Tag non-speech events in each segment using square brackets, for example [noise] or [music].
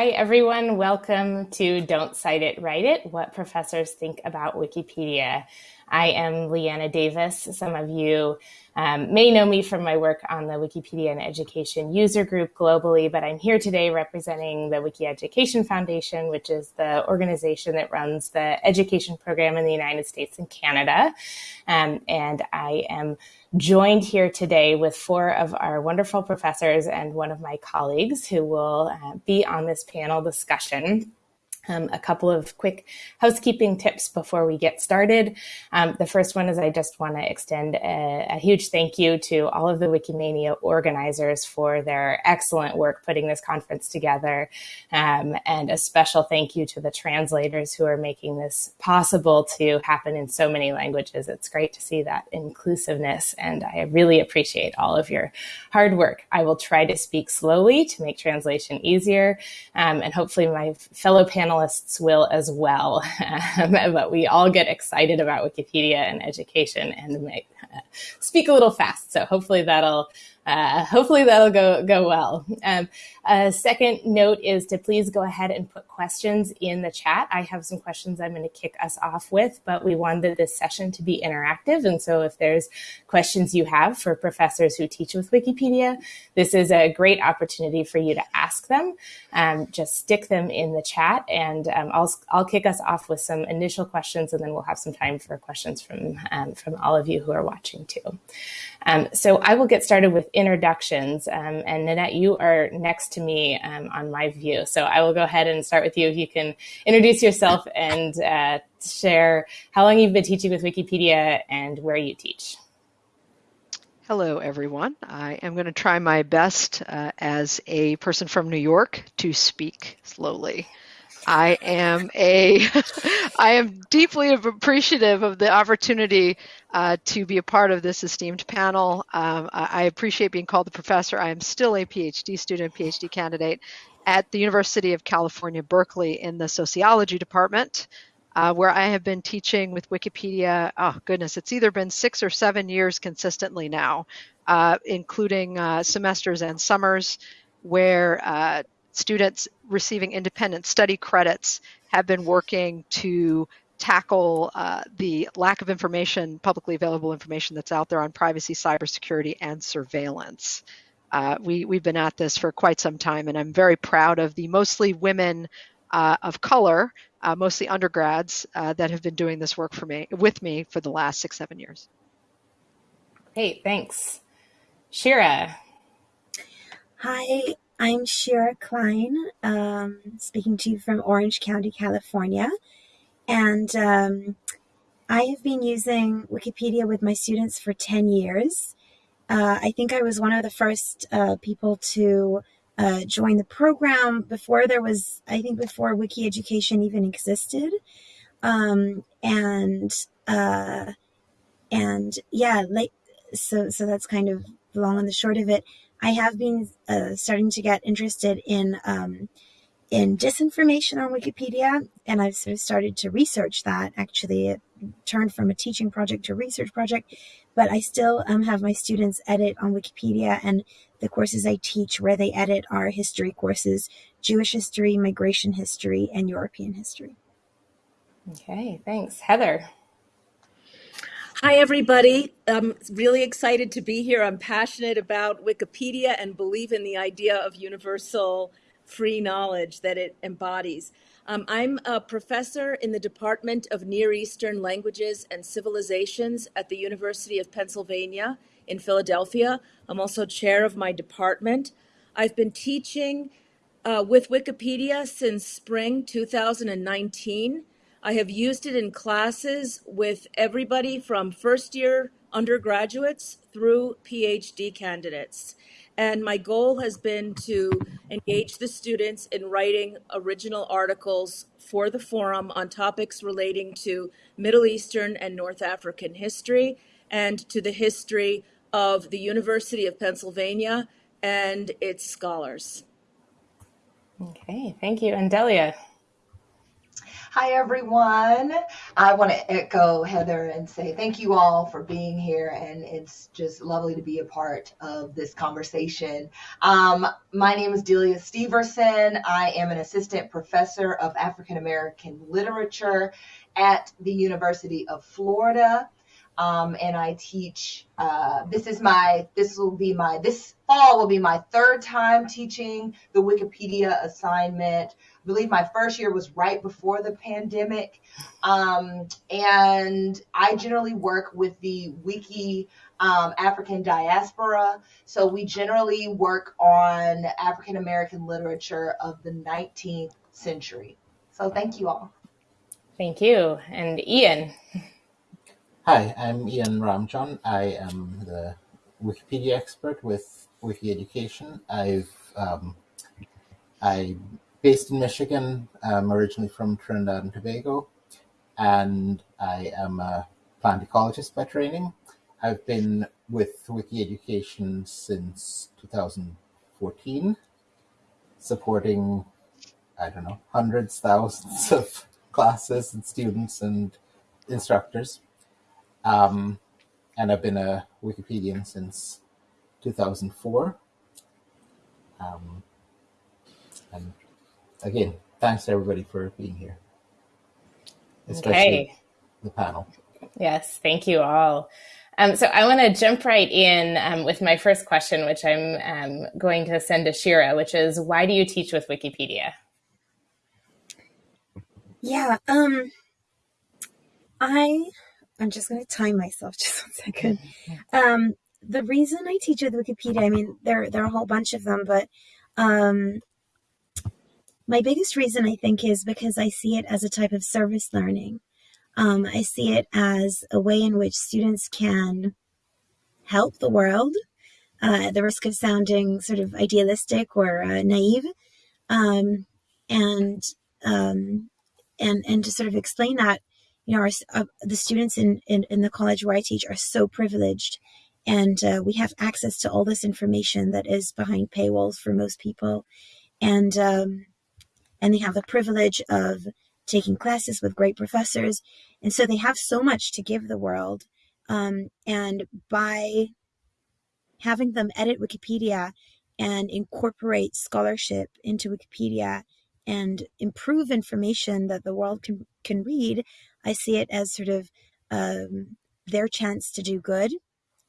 Hi, everyone. Welcome to Don't Cite It, Write It What Professors Think About Wikipedia. I am LiAnna Davis. Some of you um, may know me from my work on the Wikipedia and Education user group globally, but I'm here today representing the Wiki Education Foundation, which is the organization that runs the education program in the United States and Canada. Um, and I am joined here today with four of our wonderful professors and one of my colleagues who will uh, be on this panel discussion. Um, a couple of quick housekeeping tips before we get started. Um, the first one is I just want to extend a, a, huge thank you to all of the Wikimania organizers for their excellent work putting this conference together. Um, and a special thank you to the translators who are making this possible to happen in so many languages. It's great to see that inclusiveness, and I really appreciate all of your hard work. I will try to speak slowly to make translation easier, um, and hopefully my fellow panelists panelists will as well. [laughs] but we all get excited about Wikipedia and education and uh, speak a little fast. So hopefully that'll uh, hopefully that'll go go well. Um, a second note is to please go ahead and put questions in the chat. I have some questions I'm going to kick us off with, but we wanted this session to be interactive. And so if there's questions you have for professors who teach with Wikipedia, this is a great opportunity for you to ask them. Um, just stick them in the chat and um, I'll, I'll kick us off with some initial questions and then we'll have some time for questions from, um, from all of you who are watching too. Um, so I will get started with introductions. Um, and Nanette, you are next to me um, on my view. So I will go ahead and start with you. If you can introduce yourself and uh, share how long you've been teaching with Wikipedia and where you teach. Hello, everyone. I am going to try my best uh, as a person from New York to speak slowly. I am a, [laughs] I am deeply appreciative of the opportunity uh, to be a part of this esteemed panel. Um, I appreciate being called the professor. I am still a PhD student, PhD candidate at the University of California, Berkeley in the sociology department. Uh, where I have been teaching with Wikipedia. Oh, goodness, it's either been six or seven years consistently now, uh, including uh, semesters and summers, where uh, students receiving independent study credits have been working to tackle uh, the lack of information, publicly available information that's out there on privacy, cybersecurity, and surveillance. Uh, we, we've been at this for quite some time, and I'm very proud of the mostly women uh, of color, uh, mostly undergrads, uh, that have been doing this work for me with me for the last six, seven years. Great, thanks. Shira. Hi, I'm Shira Klein, um, speaking to you from Orange County, California. And um, I have been using Wikipedia with my students for 10 years. Uh, I think I was one of the first uh, people to uh, join the program before there was, I think, before Wiki Education even existed. Um, and uh, and yeah, like so, so that's kind of the long and the short of it. I have been uh, starting to get interested in um, in disinformation on Wikipedia, and I've sort of started to research that. Actually, it turned from a teaching project to a research project, but I still um, have my students edit on Wikipedia, and the courses I teach where they edit are history courses, Jewish history, migration history, and European history. Okay, thanks. Heather. Hi, everybody. I'm really excited to be here. I'm passionate about Wikipedia and believe in the idea of universal free knowledge that it embodies. Um, I'm a professor in the Department of Near Eastern Languages and Civilizations at the University of Pennsylvania in Philadelphia. I'm also chair of my department. I've been teaching uh, with Wikipedia since spring 2019 I have used it in classes with everybody from first year undergraduates through PhD candidates. And my goal has been to engage the students in writing original articles for the forum on topics relating to Middle Eastern and North African history and to the history of the University of Pennsylvania and its scholars. Okay, thank you. And Delia. Hi, everyone. I want to echo Heather and say thank you all for being here, and it's just lovely to be a part of this conversation. Um, my name is Delia Steverson. I am an assistant professor of African American literature at the University of Florida. Um, and I teach. Uh, this is my. This will be my. This fall will be my third time teaching the Wikipedia assignment. I believe my first year was right before the pandemic, um, and I generally work with the Wiki um, African diaspora. So we generally work on African American literature of the 19th century. So thank you all. Thank you, and Ian. [laughs] Hi, I'm Ian Ramjohn. I am the Wikipedia expert with Wiki Education. I've um, I'm based in Michigan. I'm originally from Trinidad and Tobago, and I am a plant ecologist by training. I've been with Wiki Education since 2014, supporting I don't know hundreds, thousands of classes and students and instructors. Um, and I've been a Wikipedian since 2004. Um, and again, thanks to everybody for being here, especially Okay. the panel. Yes, thank you all. Um, so I want to jump right in um, with my first question, which I'm um, going to send to Shira, which is why do you teach with Wikipedia? Yeah, um, I I'm just gonna time myself [laughs] just one second. Um, the reason I teach with Wikipedia, I mean, there there are a whole bunch of them, but um, my biggest reason I think is because I see it as a type of service learning. Um, I see it as a way in which students can help the world, uh, at the risk of sounding sort of idealistic or uh, naive, um, and um, and and to sort of explain that you know our, uh, the students in, in in the college where I teach are so privileged. And uh, we have access to all this information that is behind paywalls for most people. And um, and they have the privilege of taking classes with great professors. And so they have so much to give the world. Um, and by having them edit wikipedia and incorporate scholarship into wikipedia and improve information that the world can can read i see it as sort of um, their chance to do good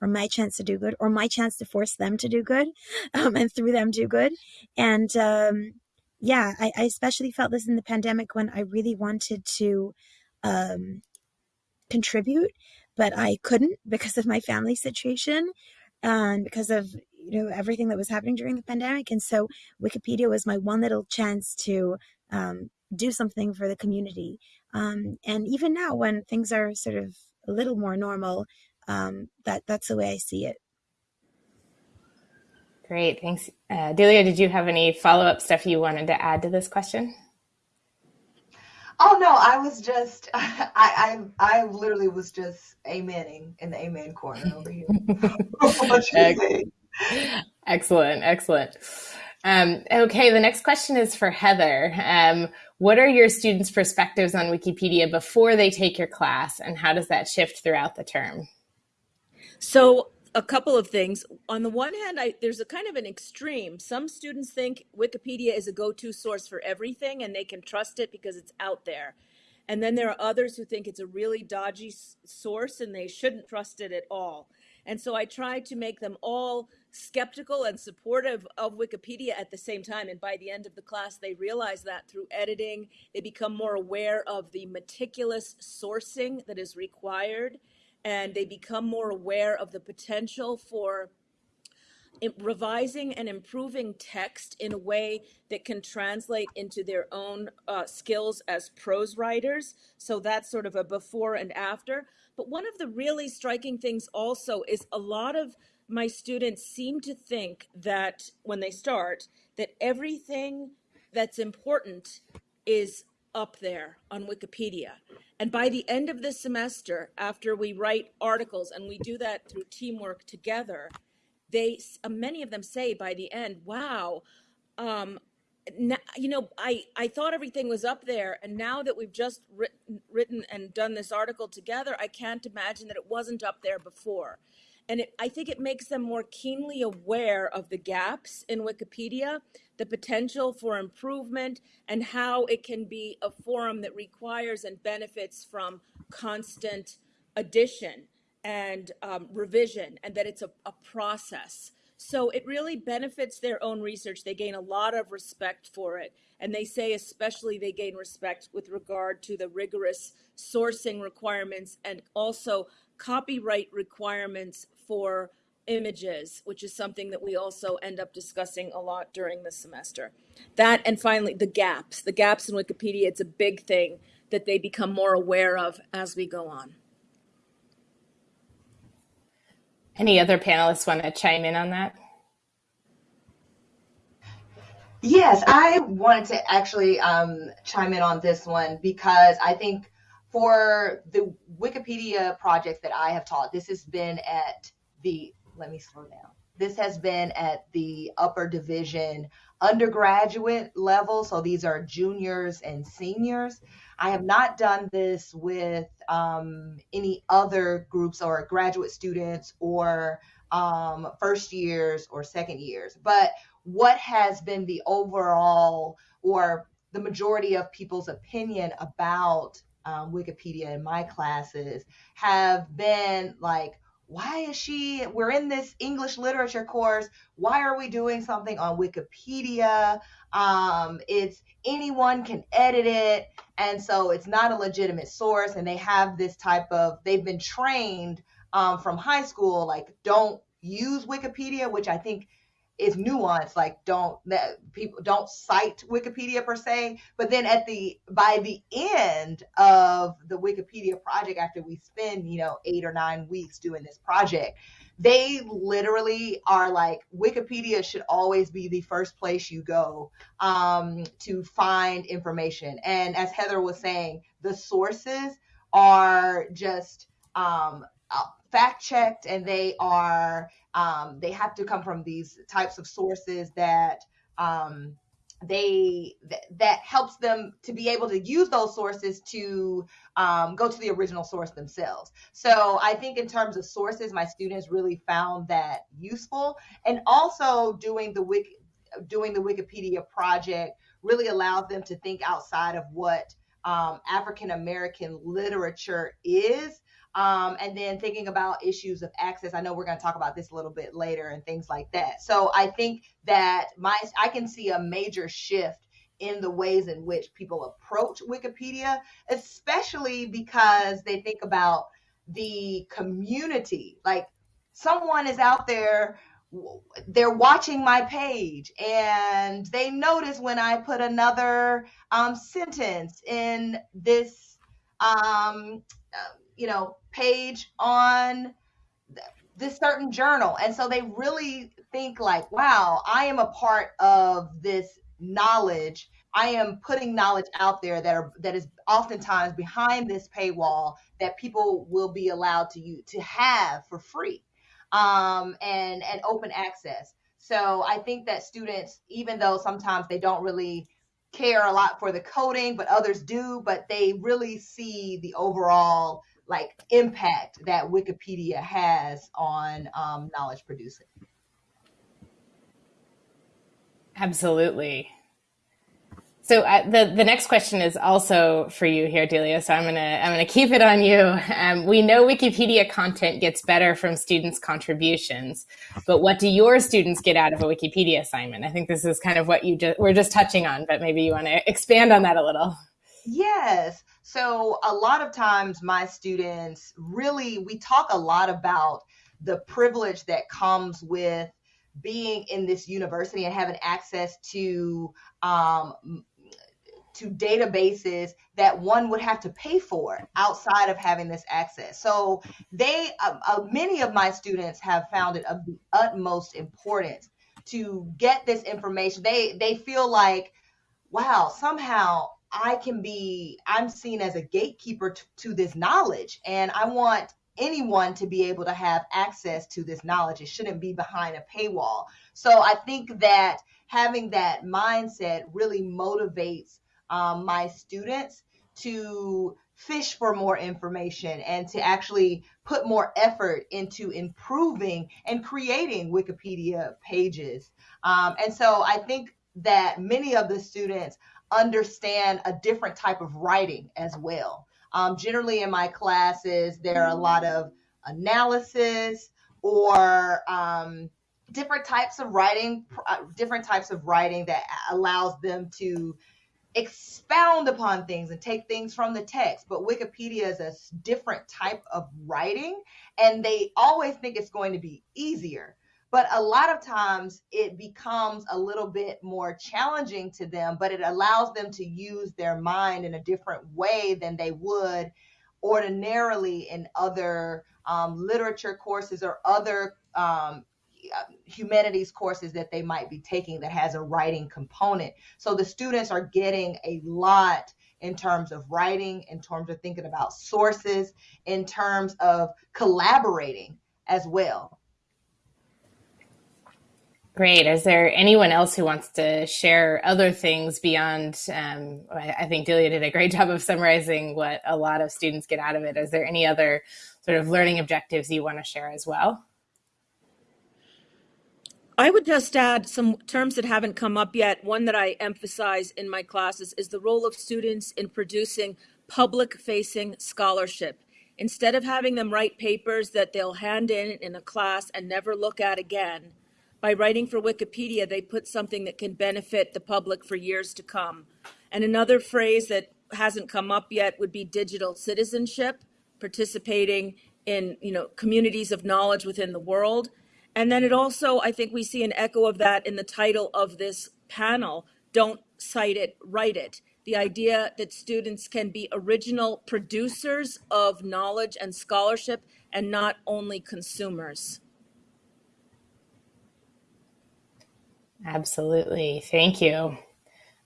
or my chance to do good or my chance to force them to do good [laughs] um, and through them do good. And um, yeah I, I especially felt this in the pandemic when i really wanted to um, contribute but i couldn't [laughs] because of my family situation and because of you know everything that was happening during the pandemic. And so wikipedia was my one little chance to um, do something for the community um, and even now when things are sort of a little more normal um, that that's the way i see it Great, thanks. Uh, Delia, did you have any follow up stuff you wanted to add to this question? Oh no, I was just [laughs] I I I literally was just amening in the amen corner over here. [laughs] what you Ex- say? Excellent, excellent. Um, okay, the next question is for Heather. Um, what are your students' perspectives on Wikipedia before they take your class, and how does that shift throughout the term? So, a couple of things. On the one hand, I, there's a kind of an extreme. Some students think Wikipedia is a go to source for everything and they can trust it because it's out there. And then there are others who think it's a really dodgy source and they shouldn't trust it at all. And so I try to make them all skeptical and supportive of Wikipedia at the same time. And by the end of the class, they realize that through editing, they become more aware of the meticulous sourcing that is required and they become more aware of the potential for revising and improving text in a way that can translate into their own uh, skills as prose writers. So that's sort of a before and after. But one of the really striking things also is a lot of my students seem to think that when they start, that everything that's important is up there on Wikipedia. And by the end of the semester, after we write articles, and we do that through teamwork together, they many of them say by the end, "Wow, um, you know, I, I thought everything was up there. And now that we've just written, written and done this article together, I can't imagine that it wasn't up there before. And it, I think it makes them more keenly aware of the gaps in Wikipedia, the potential for improvement, and how it can be a forum that requires and benefits from constant addition and um, revision, and that it's a, a process. So it really benefits their own research. They gain a lot of respect for it. And they say, especially, they gain respect with regard to the rigorous sourcing requirements and also copyright requirements for images, which is something that we also end up discussing a lot during the semester. That, and finally, the gaps. The gaps in Wikipedia, it's a big thing that they become more aware of as we go on. Any other panelists want to chime in on that? Yes, I wanted to actually um, chime in on this one because I think for the Wikipedia projects that I have taught, this has been at the, let me slow down. This has been at the upper division undergraduate level. So these are juniors and seniors. I have not done this with um, any other groups or graduate students or um, first years or second years. But what has been the overall or the majority of people's opinion about um, Wikipedia in my classes have been like, why is she we're in this english literature course. Why are we doing something on wikipedia? Um, it's anyone can edit it. And so it's not a legitimate source and they have this type of they've been trained um, from high school like don't use wikipedia which i think is nuanced like don't that people don't cite wikipedia per se but then at the by the end of the wikipedia project after we spend you know eight or nine weeks doing this project they literally are like wikipedia should always be the first place you go um, to find information. And as heather was saying the sources are just um, fact checked and they are um, they have to come from these types of sources that um, they th- that helps them to be able to use those sources to um, go to the original source themselves. So i think in terms of sources my students really found that useful. And also doing the wiki doing the wikipedia project really allows them to think outside of what um, african american literature is um, and then thinking about issues of access. I know we're going to talk about this a little bit later and things like that. So I think that my I can see a major shift in the ways in which people approach Wikipedia, especially because they think about the community. Like someone is out there they're watching my page and they notice when I put another um, sentence in this um, you know page on this certain journal. And so they really think like wow i am a part of this knowledge. I am putting knowledge out there that are that is oftentimes behind this paywall that people will be allowed to you to have for free um, and and open access. So i think that students even though sometimes they don't really care a lot for the coding but others do but they really see the overall like impact that Wikipedia has on um, knowledge producing. Absolutely. So uh, the the next question is also for you here, Delia. So I'm gonna I'm gonna keep it on you. Um, we know Wikipedia content gets better from students' contributions, but what do your students get out of a Wikipedia assignment? I think this is kind of what you just we're just touching on, but maybe you want to expand on that a little. Yes. So a lot of times my students really we talk a lot about the privilege that comes with being in this university and having access to um, to databases that one would have to pay for outside of having this access. So they, uh, uh, many of my students have found it of the utmost importance to get this information. They they feel like, wow, somehow I can be, I'm seen as a gatekeeper to, to this knowledge. And I want anyone to be able to have access to this knowledge. It shouldn't be behind a paywall. So I think that having that mindset really motivates um, my students to fish for more information and to actually put more effort into improving and creating Wikipedia pages. Um, and so I think that many of the students understand a different type of writing as well. Um, generally, in my classes, there are a lot of analysis or um, different types of writing, uh, different types of writing that allows them to expound upon things and take things from the text. But Wikipedia is a different type of writing, and they always think it's going to be easier. But a lot of times it becomes a little bit more challenging to them, but it allows them to use their mind in a different way than they would ordinarily in other um, literature courses or other um, humanities courses that they might be taking that has a writing component. So the students are getting a lot in terms of writing, in terms of thinking about sources, in terms of collaborating as well. Great. Is there anyone else who wants to share other things beyond? Um, I think Delia did a great [laughs] job of summarizing what a lot of students get out of it. Is there any other sort of learning objectives you want to share as well? I would just add some terms that haven't come up yet. One that I emphasize in my classes is the role of students in producing public facing scholarship. Instead of having them write papers that they'll hand in in a class and never look at again, by writing for Wikipedia, they put something that can benefit the public for years to come. And another phrase that hasn't come up yet would be digital citizenship, participating in you know communities of knowledge within the world and then it also, I think we see an echo of that in the title of this panel Don't Cite It, Write It. The idea that students can be original producers of knowledge and scholarship and not only consumers. Absolutely. Thank you.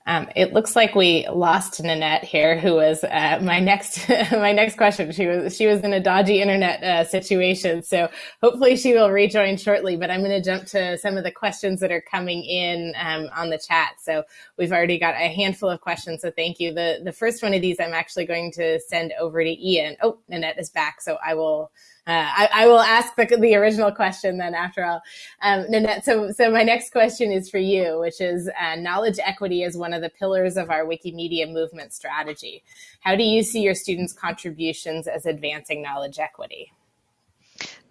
Um, it looks like we lost Nanette here, who was uh, my next [laughs] my next question. She was she was in a dodgy internet uh, situation, so hopefully she will rejoin shortly. But I'm going to jump to some of the questions that are coming in um, on the chat. So we've already got a handful of questions. So thank you. the The first one of these I'm actually going to send over to Ian. Oh, Nanette is back, so I will uh, I, I, will ask the, the, original question then after all. Um, Nanette, so, so my next question is for you, which is uh, knowledge equity is one of the pillars of our Wikimedia movement strategy. How do you see your students' contributions as advancing knowledge equity?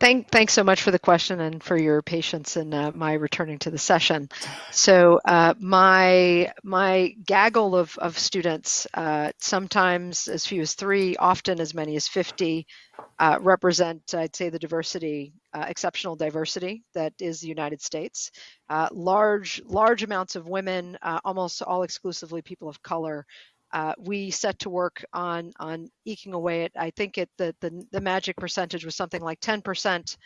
Thank, thanks so much for the question and for your patience in uh, my returning to the session. So uh, my my gaggle of, of students, uh, sometimes as few as three, often as many as 50, uh, represent, I'd say, the diversity, uh, exceptional diversity that is the United States. Uh, large large amounts of women, almost all exclusively people of color, uh, we set to work on on eking away at I think it the, the the magic percentage was something like 10%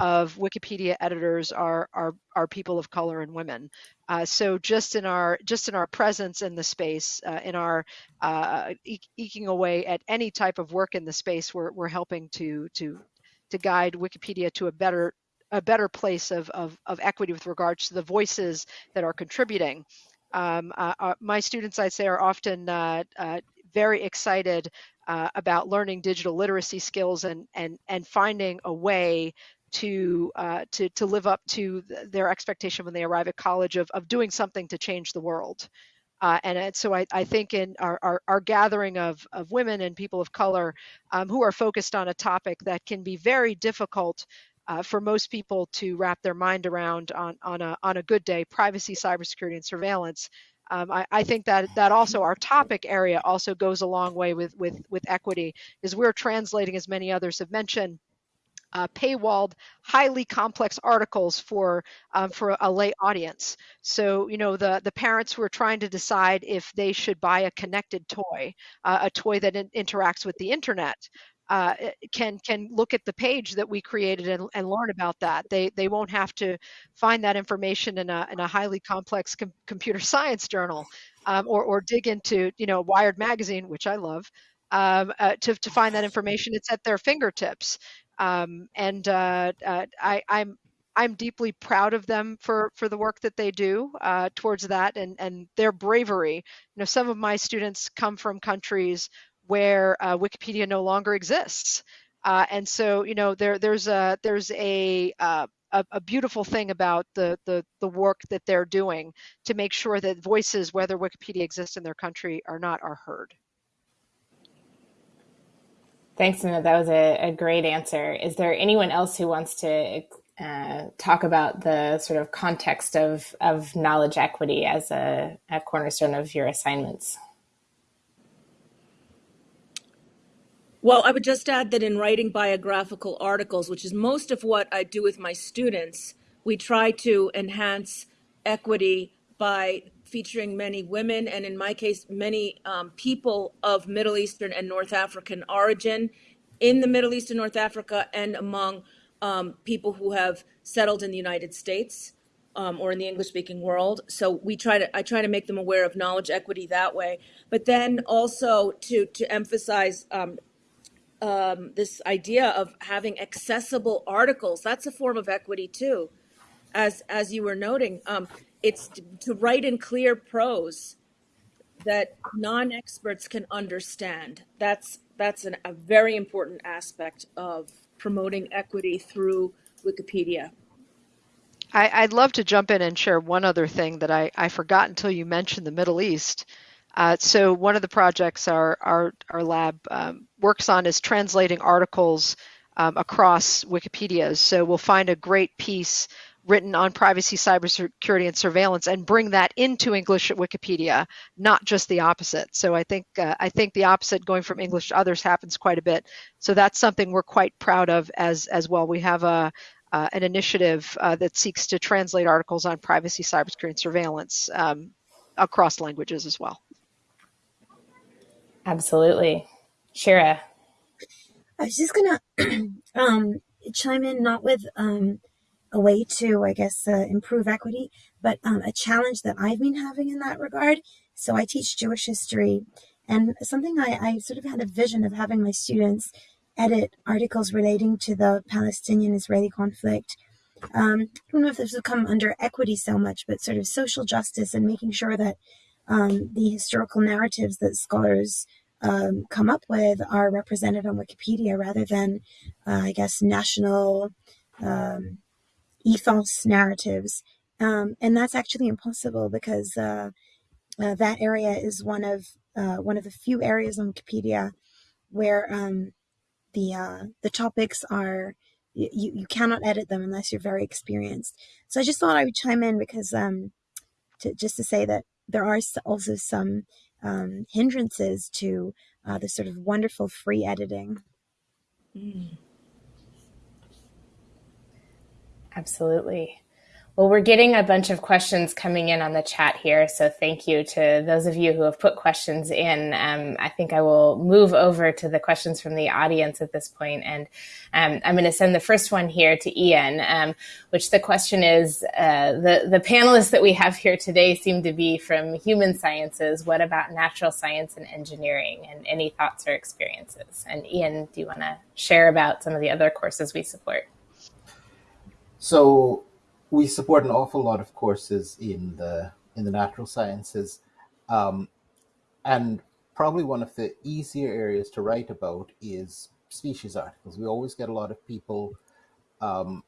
of Wikipedia editors are are are people of color and women. Uh, so just in our just in our presence in the space, uh, in our uh, eking away at any type of work in the space, we're we're helping to to to guide Wikipedia to a better a better place of, of, of equity with regards to the voices that are contributing um, uh, uh, my students, I'd say, are often uh, uh very excited uh, about learning digital literacy skills and and and finding a way to uh, to to live up to their expectation when they arrive at college of of doing something to change the world. and so I, I, think in our, our, our, gathering of, of women and people of color um, who are focused on a topic that can be very difficult uh, for most people to wrap their mind around on, on, a, on a good day, privacy, cybersecurity, and surveillance. Um, I, I, think that that also our topic area also goes a long way with, with, with equity, is we're translating, as many others have mentioned, uh, paywalled, highly complex articles for um, for a lay audience. So you know the the parents who are trying to decide if they should buy a connected toy, uh, a toy that in- interacts with the internet, uh, eh, can can look at the page that we created and, and learn about that. They they won't have to find that information in a in a highly complex com- computer [laughs] science journal, um, or or dig into you know Wired magazine, which I love, um, uh, to to find that information. It's at their fingertips. Um, and uh, uh, I, I'm I'm deeply proud of them for for the work that they do uh, towards that and and their bravery. You know, some of my students come from countries where uh, Wikipedia no longer exists, uh, and so you know there there's a there's a, uh, a a, beautiful thing about the, the the work that they're doing to make sure that voices, whether Wikipedia exists in their country or not, are heard. Thanks, Nina. That was a, a great answer. Is there anyone else who wants to uh, talk about the sort of context of, of knowledge equity as a, a cornerstone of your assignments. Well, I would just add that in writing biographical articles, which is most of what I do with my students, we try to enhance equity by featuring many women and, in my case, many um, people of Middle Eastern and North African origin in the Middle East and North Africa and among um, people who have settled in the United States um, or in the English speaking world. So we try to I try to make them aware of knowledge equity that way. But then also to to emphasize um, um, this idea of having accessible articles. That's a form of equity too, as as you were noting. Um, it's to, to write in clear prose that non-experts can understand. That's that's an, a very important aspect of promoting equity through Wikipedia. I, would love to jump in and share one other thing that I, I forgot until you mentioned the Middle East. Uh, so one of the projects our our, our lab um, works on is translating articles um, across Wikipedia. So we'll find a great piece written on privacy, cybersecurity, and surveillance, and bring that into English at Wikipedia, not just the opposite. So I think uh, I think the opposite, going from English to others, happens quite a bit. So that's something we're quite proud of as as well. We have a uh, an initiative uh, that seeks to translate articles on privacy, cybersecurity, and surveillance um, across languages as well. Absolutely, Shira. I was just gonna [clears throat] um, chime in, not with um, a way to, I guess, uh, improve equity, but um, a challenge that I've been having in that regard. So I teach Jewish history, and something I, I sort of had a vision of having my students edit articles relating to the Palestinian-Israeli conflict. Um, I don't know if this would come under equity so much, but sort of social justice and making sure that um, the historical narratives that scholars um, come up with are represented on Wikipedia rather than, uh, I guess, national um, ethos narratives. Um, and that's actually impossible because uh, uh, that area is one of uh, one of the few areas on Wikipedia where um, the uh, the topics are you, you cannot edit them unless you're very experienced. So I just thought I would chime in because um, to, just to say that there are also some um, hindrances to uh, the sort of wonderful free editing. Mm. Absolutely. Well, we're getting a bunch of questions coming in on the chat here. So thank you to those of you who have put questions in. Um, I think I will move over to the questions from the audience at this point. And um, I'm going to send the first one here to Ian, um, which the question is, uh, the, the panelists that we have here today seem to be from human sciences. What about natural science and engineering and any thoughts or experiences? And Ian, do you want to share about some of the other courses we support? So we support an awful lot of courses in the in the natural sciences, um, and probably one of the easier areas to write about is species articles. We always get a lot of people, um,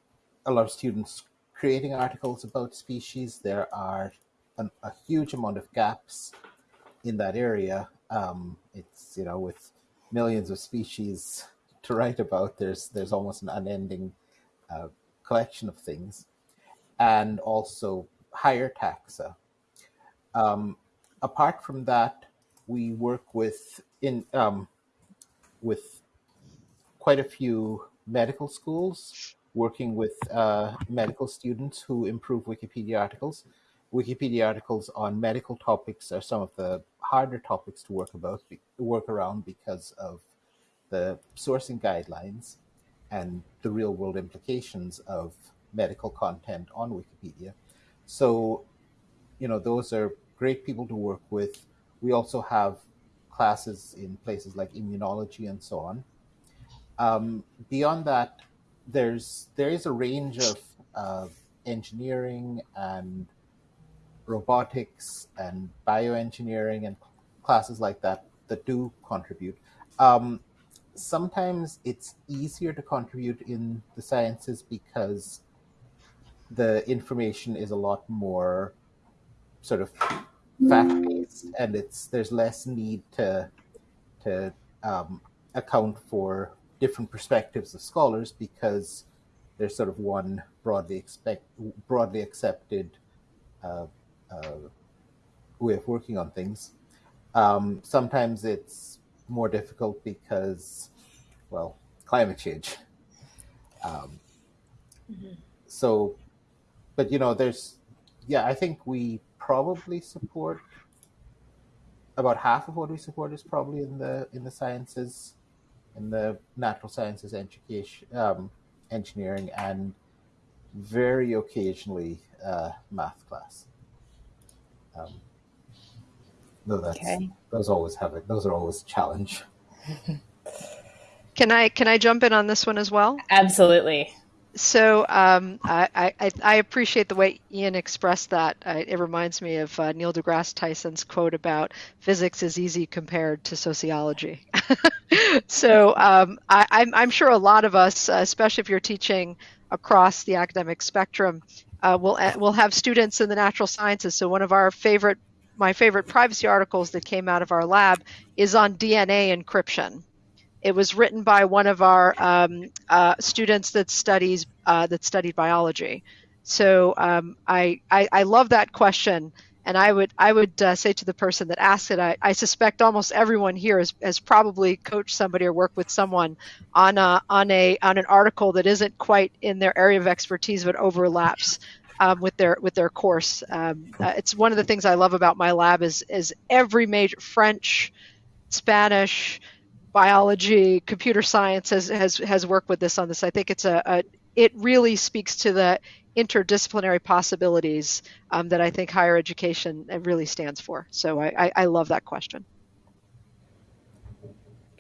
a lot of students creating articles about species. There are an, a huge amount of gaps in that area. Um, it's you know with millions of species [laughs] to write about, there's there's almost an unending uh, collection of things, and also higher taxa. Um, apart from that, we work with in um, with quite a few medical schools working with uh, medical students who improve Wikipedia articles. Wikipedia articles on medical topics are some of the harder topics to work about, work around because of the sourcing guidelines and the real world implications of medical content on Wikipedia. So, you know, those are great people to work with. We also have classes in places like immunology and so on. Um, beyond that, there's there is a range of uh, engineering and robotics and bioengineering and classes like that that do contribute. Um, sometimes it's easier to contribute in the sciences because the information is a lot more sort of fact based, and it's there's less need to to um, account for different perspectives of scholars because there's sort of one broadly expect broadly accepted uh, uh, way of working on things. Um, sometimes it's more difficult because, well, climate change. Um, mm-hmm. So, but you know, there's, yeah, I think we probably support about half of what we support is probably in the in the sciences, in the natural sciences, education, um, engineering, and very occasionally uh, math class. Um, no, that's okay. those always have it. Those are always a challenge. [laughs] can I can I jump in on this one as well? Absolutely. So um, I, I, I, appreciate the way Ian expressed that. I, it reminds me of uh, Neil deGrasse Tyson's quote about physics is easy compared to sociology. [laughs] so um, I, I'm, I'm sure a lot of us, especially if you're teaching across the academic spectrum, uh, we'll uh, we'll have students in the natural sciences. So one of our favorite my favorite privacy articles that came out of our lab is on DNA encryption. It was written by one of our um, uh, students that studies uh, that studied biology. So um, I, I, I love that question, and I would I would uh, say to the person that asked it, I, I suspect almost everyone here has, has probably coached somebody or worked with someone on a on a on an article that isn't quite in their area of expertise but overlaps um, with their with their course. Um, uh, it's one of the things I love about my lab is is every major French, Spanish, biology, computer science has has has worked with this on this. I think it's a, a it really speaks to the interdisciplinary possibilities um, that I think higher education really stands for. So I, I, I love that question.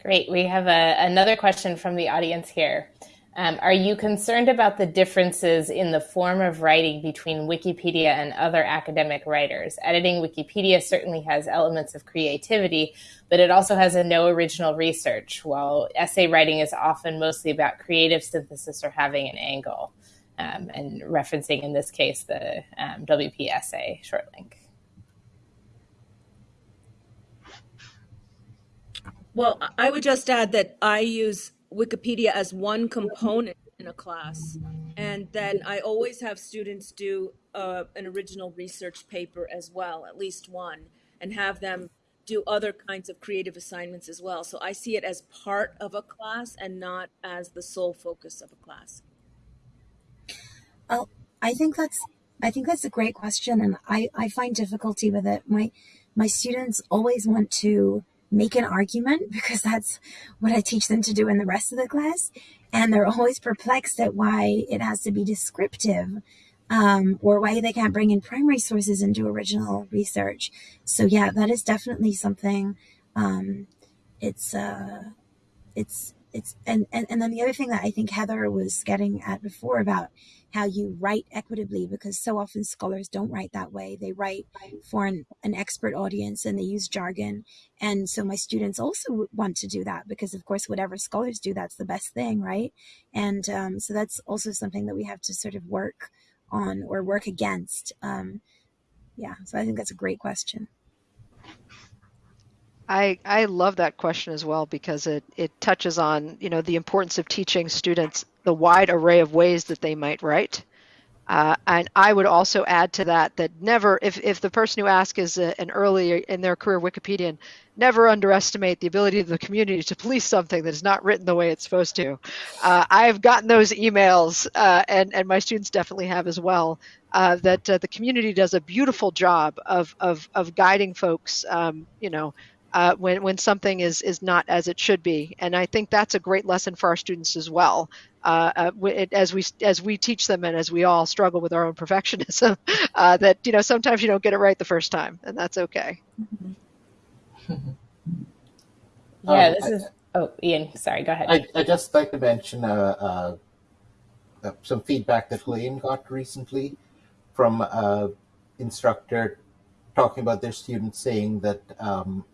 Great. We have a, another question from the audience here. Um, are you concerned about the differences in the form of writing between Wikipedia and other academic writers? Editing Wikipedia certainly has elements of creativity, but it also has a no original research, while essay writing is often mostly about creative synthesis or having an angle, um, and referencing in this case the um, WP essay short link. Well, I would just add that I use Wikipedia as one component in a class. And then I always have students do uh, an original research paper as well, at least one, and have them do other kinds of creative assignments as well. So I see it as part of a class and not as the sole focus of a class. Oh, I think that's I think that's a great question, and I I find difficulty with it. My my students always want to make an argument [laughs] because that's what I teach them to do in the rest of the class. And they're always perplexed at why it has to be descriptive um, or why they can't bring in primary sources and do original research. So yeah, that is definitely something. Um, it's uh, it's it's and, and and then the other thing that I think Heather was getting at before about how you write equitably because so often scholars don't write that way. They write for an, an expert audience and they use jargon. And so my students also want to do that because, of course, whatever scholars do, that's the best thing, right? And um, so that's also something that we have to sort of work on or work against. Um, yeah, so I think that's a great question. I, I love that question as well because it, it touches on you know the importance of teaching students the wide array of ways that they might write. Uh, and I would also add to that that never, if, if the person who asks is a, an early in their career Wikipedian, never underestimate the ability of the community to police something that is not written the way it's supposed to. Uh, I've gotten those emails, uh, and, and my students definitely have as well, uh, that uh, the community does a beautiful job of, of, of guiding folks, um, you know, uh, when when something is is not as it should be. And I think that's a great lesson for our students as well. Uh, uh, it, as we as we teach them and as we all struggle with our own [laughs] perfectionism, uh, that you know sometimes you don't get it right the first time, and that's okay. yeah, this is Oh, Ian, sorry, go ahead. I, I just like to mention uh, uh, uh, some feedback that Blaine got recently from an instructor talking about their students saying that um,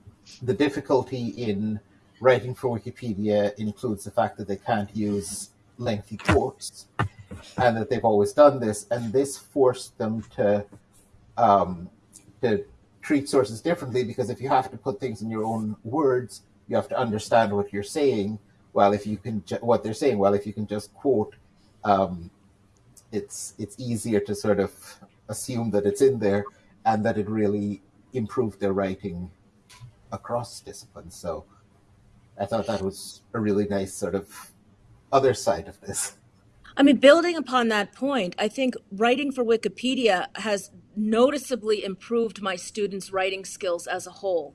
the difficulty in writing for Wikipedia includes the fact that they can't use lengthy quotes and that they've always done this, and this forced them to um, to treat sources differently because if you have to put things in your own words, you have to understand what you're saying. Well, if you can, what they're saying. Well, if you can just quote, um, it's it's easier to sort of assume that it's in there and that it really improved their writing across disciplines. So I thought that was a really nice sort of other side of this. I mean, building upon that point, I think writing for Wikipedia has noticeably improved my students' writing skills as a whole.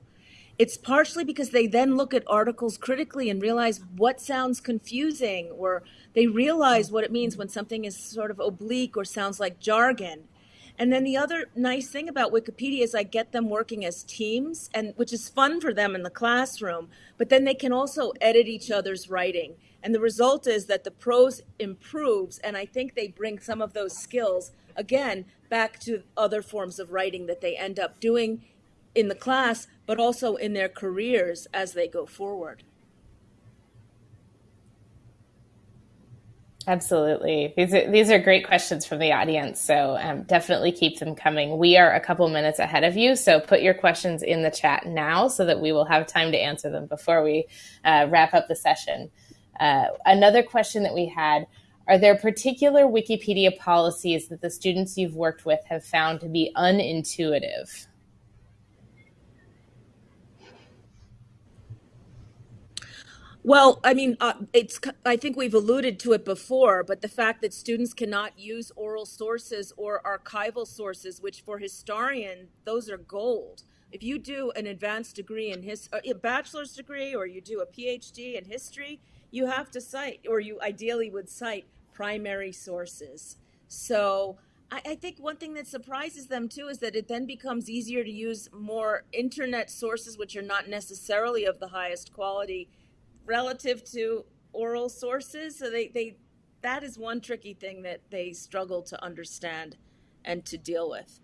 It's partially because they then look at articles critically and realize what sounds confusing, or they realize what it means when something is sort of oblique or sounds like jargon. And then the other nice thing about Wikipedia is I get them working as teams, and which is fun for them in the classroom. But then they can also edit each other's writing, and the result is that the prose improves. And I think they bring some of those skills again back to other forms of writing that they end up doing in the class, but also in their careers as they go forward. Absolutely. These are, these are great questions from the audience. So um, definitely keep them coming. We are a couple minutes ahead of you. So put your questions in the chat now so that we will have time to answer them before we uh, wrap up the session. Uh, another question that we had are there particular Wikipedia policies that the students you've worked with have found to be unintuitive? Well, I mean, uh, it's. I think we've alluded to it before, but the fact that students cannot use oral sources or archival sources, which for historian, those are gold. If you do an advanced degree in his, uh, a bachelor's degree, or you do a PhD in history, you have to cite, or you ideally would cite primary sources. So I, I think one thing that surprises them too is that it then becomes easier to use more internet sources, which are not necessarily of the highest quality relative to oral sources. So they, they that is one tricky thing that they struggle to understand and to deal with.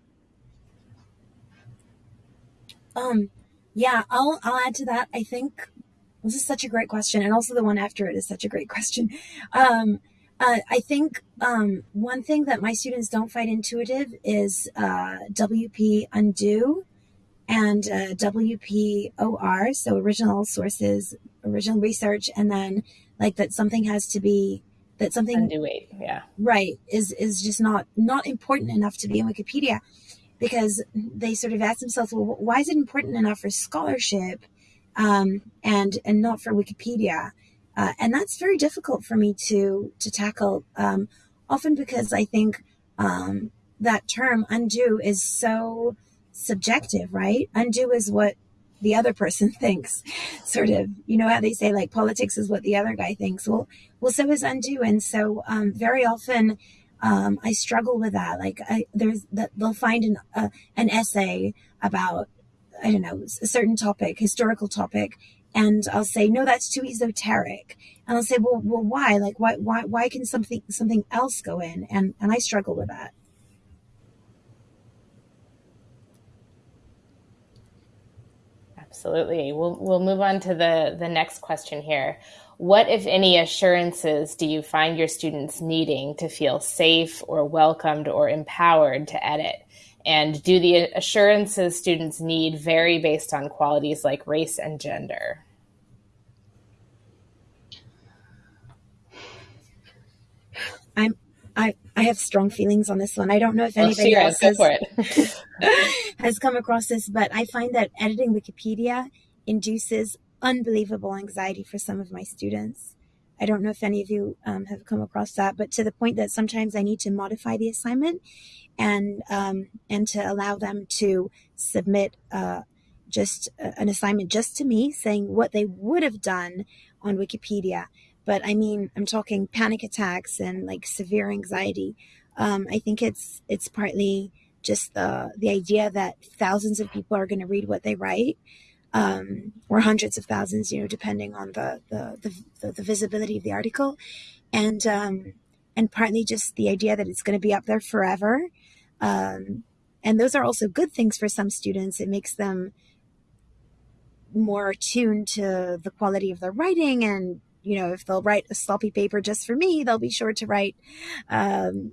Um, yeah, I'll I'll add to that. I think this is such a great question, and also the one after it is such a great question. Um, uh, I think um, one thing that my students don't find intuitive is uh, WP undue and uh, WPOR, so original sources, original research, and then like that something has to be that something yeah. right is is just not not important enough to be in Wikipedia because they sort of ask themselves, well, why is it important enough for scholarship um, and and not for Wikipedia? Uh, and that's very difficult for me to to tackle. Um, often because I think um, that term undue is so subjective, right? Undue is what the other person [laughs] thinks, sort of. You know how they say like politics is what the other guy thinks. Well, well, so is undue, and so um, very often um, I struggle with that. Like I, there's that they'll find an uh, an essay about I don't know a certain topic, historical topic, and I'll say no, that's too esoteric, and I'll say well, well, why? Like why why why can something something else go in? And and I struggle with that. Absolutely. We'll we'll move on to the the next question here. What, if any, assurances do you find your students needing to feel safe or welcomed or empowered to edit? And do the assurances students need vary based on qualities like race and gender? I'm I I have strong feelings on this one. I don't know if anybody Shira, else has [laughs] [laughs] has come across this, but I find that editing Wikipedia induces unbelievable anxiety for some of my students. I don't know if any of you um, have come across that, but to the point that sometimes I need to modify the assignment and um, and to allow them to submit uh, just uh, an assignment just to me, saying what they would have done on Wikipedia. But I mean, I'm talking panic attacks and like severe anxiety. Um, I think it's it's partly just the the idea that thousands of people are going to read what they write. um, or hundreds of thousands, you know, depending on the the, the, the visibility of the article, and um, and partly just the idea that it's going to be up there forever. Um, and those are also good things for some students. It makes them more attuned to the quality of their writing and you know if they'll write a sloppy paper just for me they'll be sure to write um,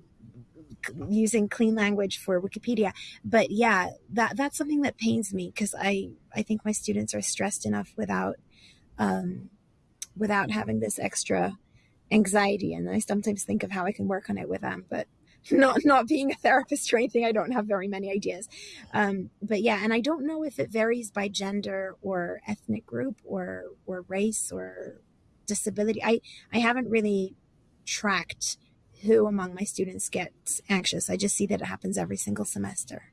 using clean language for wikipedia. But yeah that that's something that pains me because i i think my students are stressed enough without um, without having this extra anxiety. And i sometimes think of how i can work on it with them but [laughs] not not being a therapist or anything i don't have very many ideas. Um, but yeah and i don't know if it varies by gender or ethnic group or or race or disability. I i haven't really tracked who among my students gets anxious. I just see that it happens every single semester.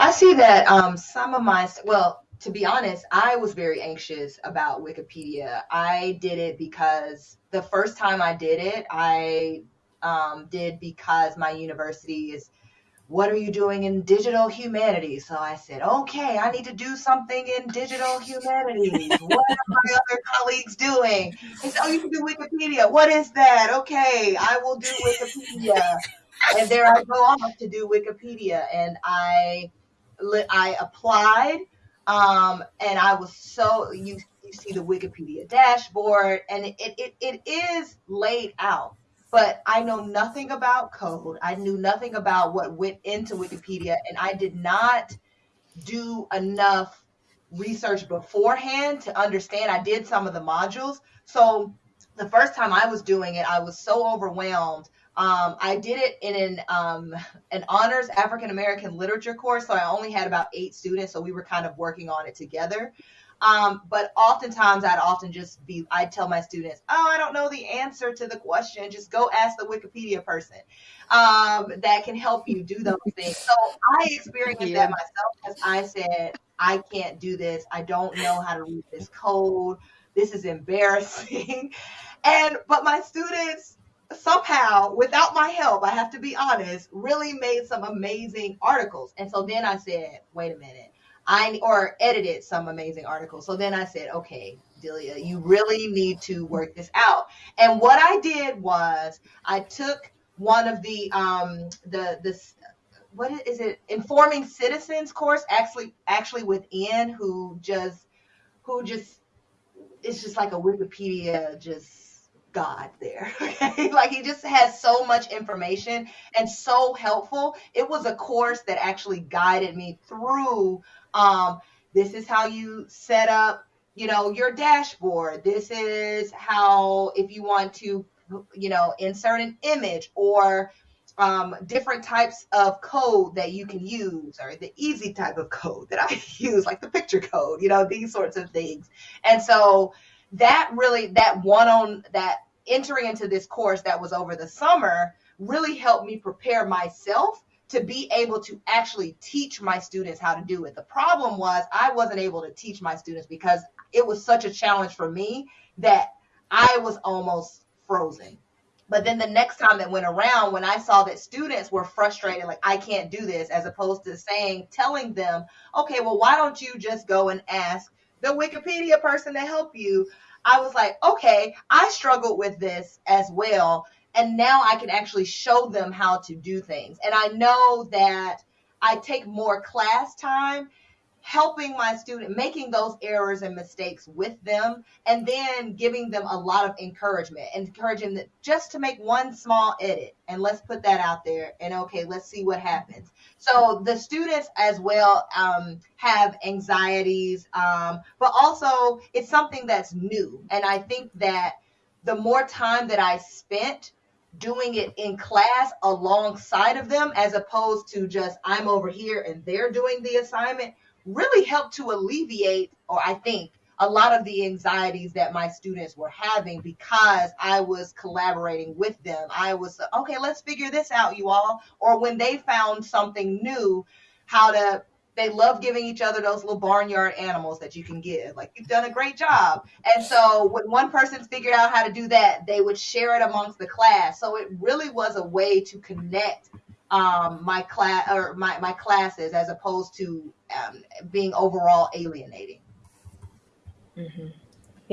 I see that um, some of my well to be honest, I was very anxious about Wikipedia. I did it because the first time I did it, I um, did because my university is what are you doing in digital humanities? So I said, okay, I need to do something in digital humanities. what are my [laughs] other colleagues doing? They said, oh, you can do Wikipedia. What is that? Okay, I will do Wikipedia. and there I go off to do Wikipedia. And I, I applied um, and I was so you you see the Wikipedia dashboard, and it, it it is laid out. But I know nothing about code. I knew nothing about what went into Wikipedia, and I did not do enough research beforehand to understand. I did some of the modules, so the first time I was doing it, I was so overwhelmed um, I did it in an um, an honors African American literature course, so I only had about eight students, so we were kind of working on it together. Um, but oftentimes, I'd often just be, I'd tell my students, "Oh, I don't know the answer to the question. Just go ask the Wikipedia person um, that can help you do those [laughs] things." So I experienced yeah. that myself because I said, "I can't do this. I don't know how to read this code. This is embarrassing." [laughs] and but my students somehow, without my help, I have to be honest, really made some amazing articles. And so then I said, wait a minute. I or edited some amazing articles. So then I said, okay, Delia, you really need to work this out. And what I did was I took one of the um the this what is it informing citizens course actually actually within who just who just it's just like a Wikipedia just God there. [laughs] Okay. like he just has so much information and so helpful. It was a course that actually guided me through um, this is how you set up, you know, your dashboard. This is how if you want to, you know, insert an image or um, different types of code that you can use, or the easy type of code that I [laughs] use, like the picture code, you know, these sorts of things. And so that really that one on that entering into this course that was over the summer really helped me prepare myself to be able to actually teach my students how to do it. The problem was I wasn't able to teach my students because it was such a challenge for me that I was almost frozen. But then the next time that went around, when I saw that students were frustrated, like, I can't do this, as opposed to saying, telling them, okay, well, why don't you just go and ask the Wikipedia person to help you? I was like, okay, I struggled with this as well. And now I can actually show them how to do things. And I know that I take more class time helping my student making those errors and mistakes with them and then giving them a lot of encouragement encouraging them just to make one small edit. And let's put that out there and okay let's see what happens. So the students as well um, have anxieties um, but also it's something that's new. And i think that the more time that i spent doing it in class alongside of them as opposed to just i'm over here and they're doing the assignment really helped to alleviate, or I think, a lot of the anxieties that my students were having because I was collaborating with them. I was, okay, let's figure this out, you all. Or when they found something new, how to, they love giving each other those little barnyard animals that you can give. Like, you've done a great job. And so when one person figured out how to do that, they would share it amongst the class. So it really was a way to connect um, my class or my, my classes as opposed to um, being overall alienating. Mm-hmm.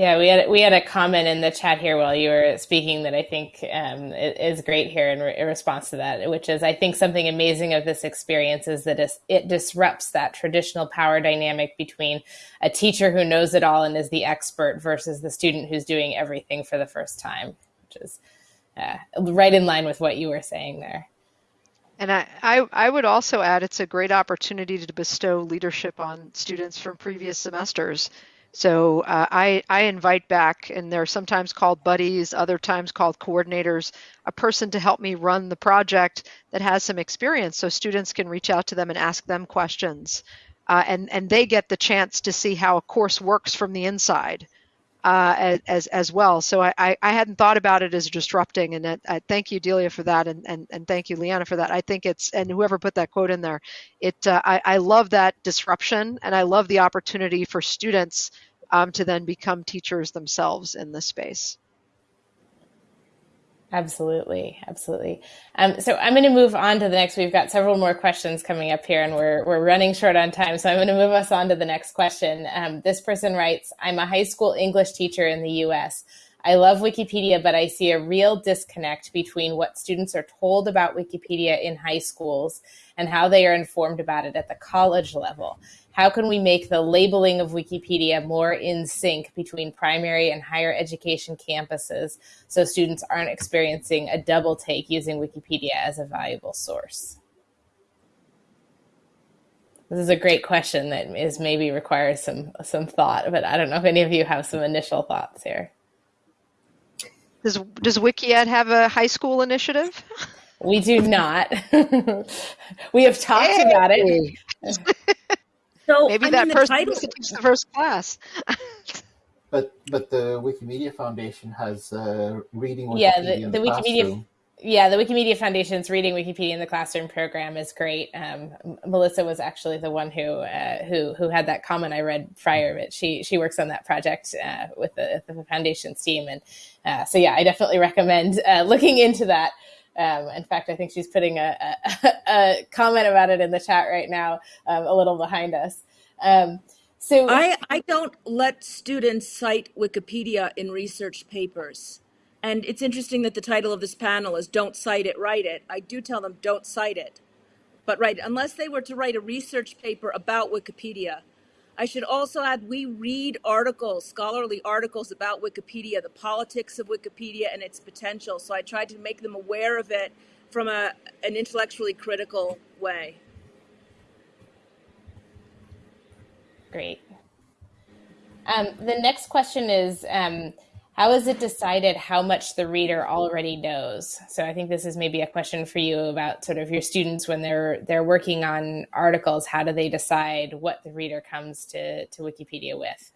Yeah, we had we had a comment in the chat here while you were speaking that I think um, is great here in, re- in, response to that, which is I think something amazing of this experience is that it disrupts that traditional power dynamic between a teacher who knows it all and is the expert versus the student who's doing everything for the first time, which is uh, right in line with what you were saying there. And I, I, I, would also add it's a great opportunity to bestow leadership on students from previous semesters. So uh, I, I invite back, and they're sometimes called buddies, other times called coordinators, a person to help me run the project that has some experience so students can reach out to them and ask them questions. Uh, and, and they get the chance to see how a course works from the inside uh, as as well. So I, I hadn't thought about it as disrupting, and I, thank you, Delia, for that, and, and and thank you, LiAnna, for that. I think it's and whoever put that quote in there, it uh, I, I love that disruption, and I love the opportunity for students um, to then become teachers themselves in this space. Absolutely, absolutely. Um, so I'm going to move on to the next. We've got several more questions coming up here, and we're we're running short on time. So I'm going to move us on to the next question. Um, this person writes, "I'm a high school English teacher in the U.S. I love Wikipedia, but I see a real disconnect between what students are told about Wikipedia in high schools and how they are informed about it at the college level. How can we make the labeling of Wikipedia more in sync between primary and higher education campuses so students aren't experiencing a double take using Wikipedia as a valuable source? This is a great question that is maybe requires some some thought, but I don't know if any of you have some initial thoughts here. Does does WikiEd have a high school initiative? We do not. [laughs] we have talked hey. about it. [laughs] So maybe I that mean, person title... teach the first class. but but the Wikimedia Foundation has uh, reading Wikipedia yeah the, in the, the Wikimedia classroom. Yeah the Wikimedia Foundation's reading Wikipedia in the classroom program is great. Um, Melissa was actually the one who uh, who who had that comment I read prior, but she she works on that project uh, with the, the foundation's team, and uh, so yeah, I definitely recommend uh, looking into that. Um, in fact, I think she's putting a, a, [laughs] a, comment about it in the chat right now, um, a little behind us. Um, so I, I don't let students cite Wikipedia in research papers. And it's interesting that the title of this panel is Don't Cite It, Write It. I do tell them don't cite it. But right, unless they were to write a research paper about Wikipedia, I should also add we read articles, scholarly articles about Wikipedia, the politics of Wikipedia and its potential. So I tried to make them aware of it from a, an intellectually critical way. Great. Um, the next question is um, How is it decided how much the reader already knows? So I think this is maybe a question for you about sort of your students when they're they're working on articles. How do they decide what the reader comes to, to Wikipedia with?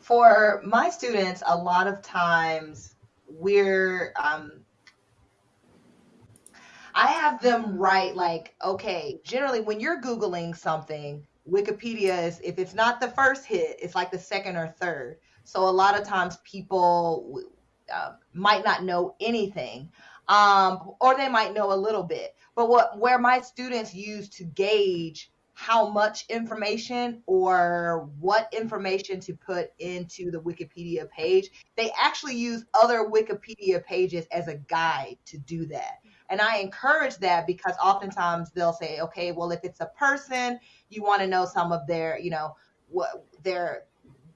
For my students, a lot of times we're um I have them write like, okay, generally when you're Googling something, Wikipedia is, if it's not the first hit, it's like the second or third. So a lot of times people uh, might not know anything, um, or they might know a little bit. But what where my students use to gauge how much information or what information to put into the Wikipedia page. They actually use other Wikipedia pages as a guide to do that. And I encourage that because oftentimes they'll say, okay, well, if it's a person, you want to know some of their, you know, what their,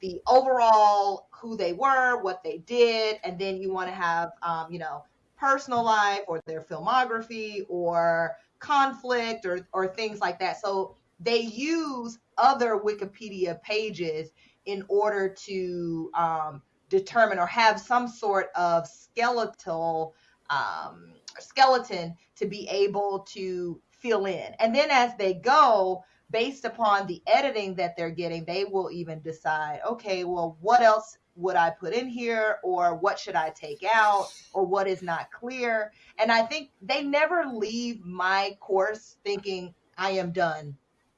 the overall who they were, what they did, and then you want to have, um, you know, personal life or their filmography or conflict or, or things like that. So they use other Wikipedia pages in order to um, determine or have some sort of skeletal um, skeleton to be able to fill in. And then as they go, based upon the editing that they're getting, they will even decide, okay, well, what else would I put in here, or what should I take out, or what is not clear. And I think they never leave my course thinking I am done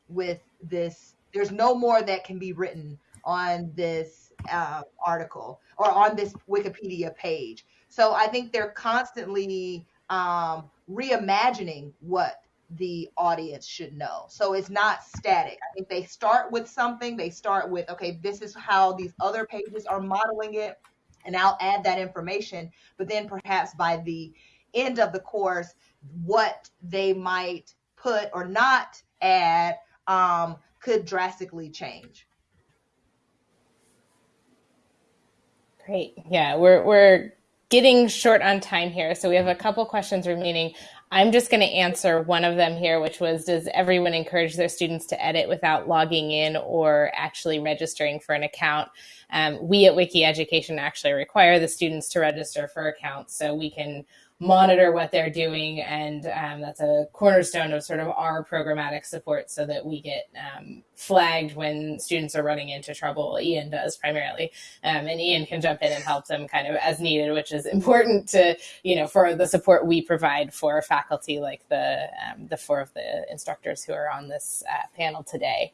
with this. There's no more that can be written on this uh, article or on this Wikipedia page. So I think they're constantly um, reimagining what the audience should know. So it's not static. I think they start with something. They start with, okay, this is how these other pages are modeling it, and I'll add that information. But then perhaps by the end of the course, what they might put or not add um, could drastically change. Great. Yeah, we're we're getting short on time here, so we have a couple questions remaining. I'm just going to answer one of them here, which was Does everyone encourage their students to edit without logging in or actually registering for an account? Um, we at Wiki Education actually require the students to register for accounts so we can monitor what they're doing. And um, that's a cornerstone of sort of our programmatic support so that we get um, flagged when students are running into trouble. Ian does primarily. Um, and Ian can jump in and help them kind of as needed, which is important to, you know, for the support we provide for faculty like the, um, the four of the instructors who are on this uh, panel today.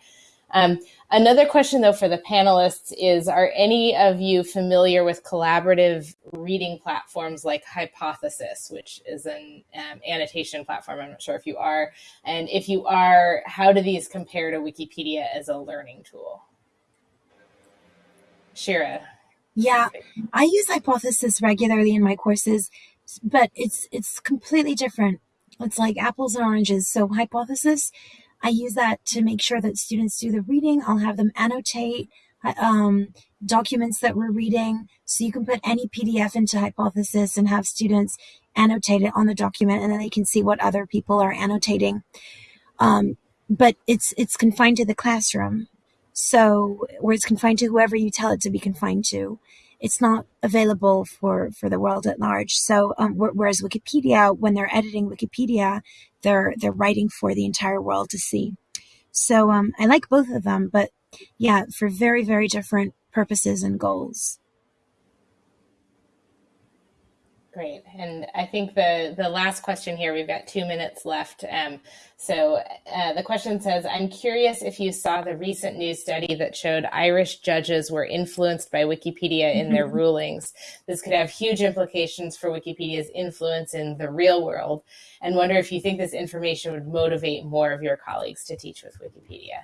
Um, another question, though, for the panelists is Are any of you familiar with collaborative reading platforms like Hypothesis, which is an um, annotation platform? I'm not sure if you are. And if you are, how do these compare to Wikipedia as a learning tool? Shira. Yeah, I use Hypothesis regularly in my courses, but it's it's completely different. It's like apples and oranges. So Hypothesis I use that to make sure that students do the reading. I'll have them annotate um, documents that we're reading. So you can put any PDF into Hypothesis and have students annotate it on the document and then they can see what other people are annotating. Um, but it's it's confined to the classroom. So where it's confined to whoever you tell it to be confined to. It's not available for, for the world at large. So um, whereas Wikipedia, when they're editing Wikipedia, they're they're writing for the entire world to see. So um, I like both of them, but yeah, for very very different purposes and goals. Great. And I think the, the last question here, we've got two minutes left. Um, so uh, the question says, I'm curious if you saw the recent news study that showed Irish judges were influenced by Wikipedia in their [laughs] rulings. This could have huge implications for Wikipedia's influence in the real world. And wonder if you think this information would motivate more of your colleagues to teach with Wikipedia.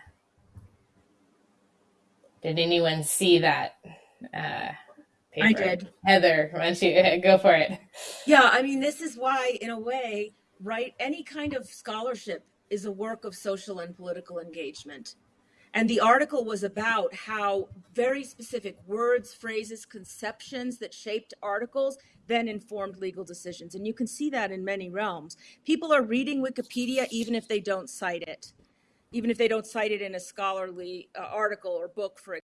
Did anyone see that? Uh, I did. Heather, why don't you [laughs] go for it? Yeah, I mean, this is why, in a way, right, any kind of scholarship is a work of social and political engagement. And the article was about how very specific words, phrases, conceptions that shaped articles then informed legal decisions. And you can see that in many realms. People are reading Wikipedia even if they don't cite it, even if they don't cite it in a scholarly uh, article or book, for